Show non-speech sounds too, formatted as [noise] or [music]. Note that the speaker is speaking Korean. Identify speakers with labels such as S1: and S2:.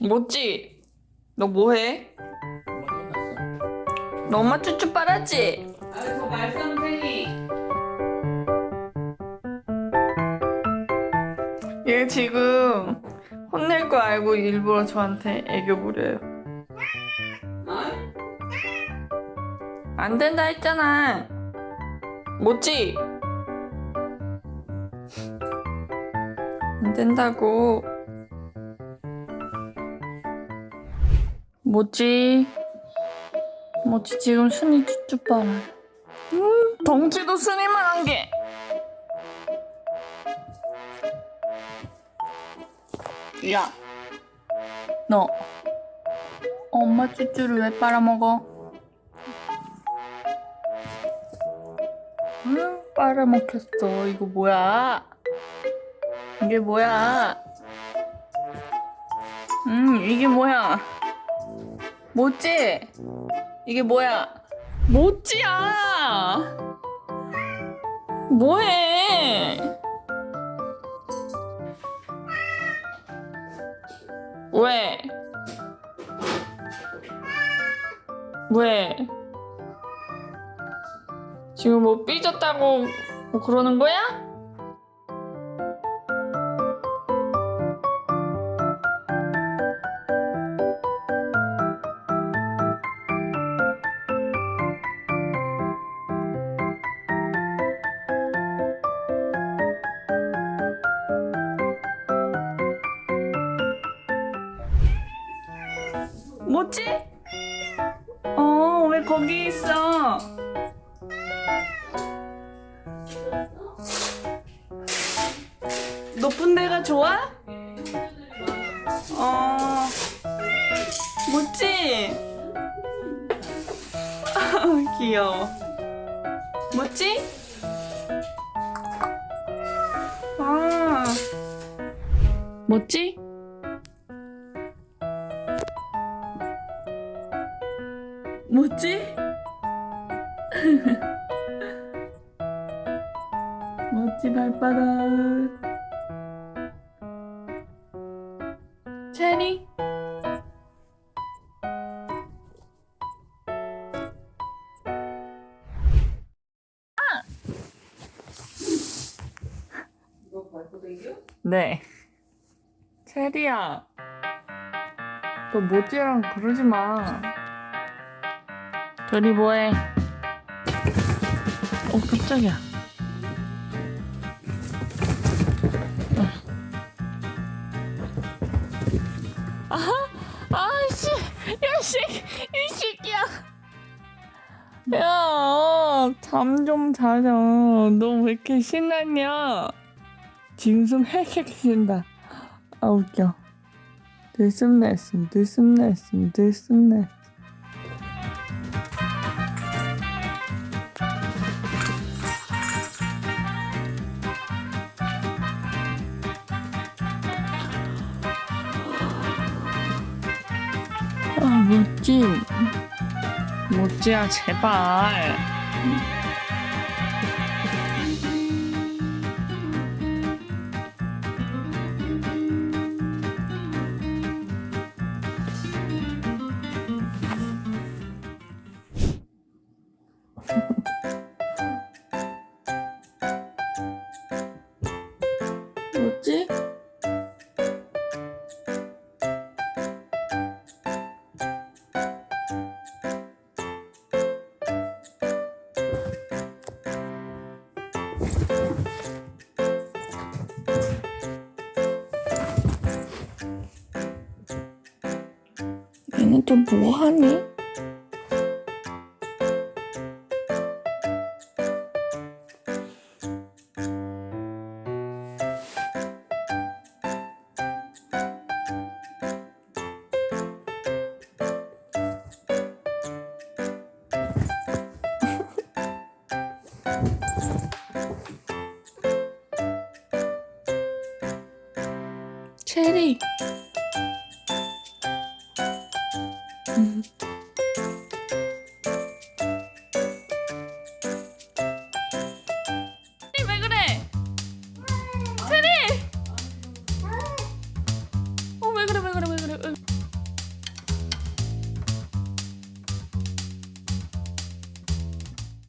S1: 뭐지? 너 뭐해? 너 엄마 쭈쭈 빨았지?
S2: 아저 말썽쟁이
S1: 얘 지금 혼낼 거 알고 일부러 저한테 애교 부려요.
S2: 어?
S1: 안 된다 했잖아. 뭐지? 안 된다고. 뭐지? 뭐지 지금 순이 쭈쭈 빨아. 음, 덩치도 순이만한 게. 야, 너 엄마 쭈쭈를 왜 빨아먹어? 응, 빨아먹혔어. 이거 뭐야? 이게 뭐야? 음, 이게 뭐야? 뭐지? 이게 뭐야? 뭐지야? 뭐해? 왜? 왜? 지금 뭐 삐졌다고 뭐 그러는 거야? 뭐지? 어, 왜 거기 있어? 높은 데가 좋아? 어, 뭐지? 아, [laughs] 귀여워. 뭐지? 아, 뭐지? 뭐지? [laughs] 멋지 발바닥 체리
S2: 댕겨?
S1: 네 체리야 너 모찌랑 그러지 마 둘이 뭐해? 어 깜짝이야. 아하 아씨 야씨 이 새끼야. 야 잠 좀 자자. 너 왜 이렇게 신났냐? 지금 좀 헥헥신다. 아 웃겨. 들숨날숨 들숨날숨 들숨날 아 뭐지. 뭐지야 제발 [laughs] 또 뭐하니? 체리 Welcome.